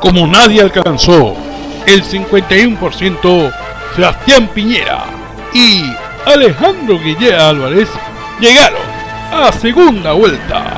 como nadie alcanzó el 51%, Sebastián Piñera y Alejandro Guillea Álvarez llegaron a segunda vuelta.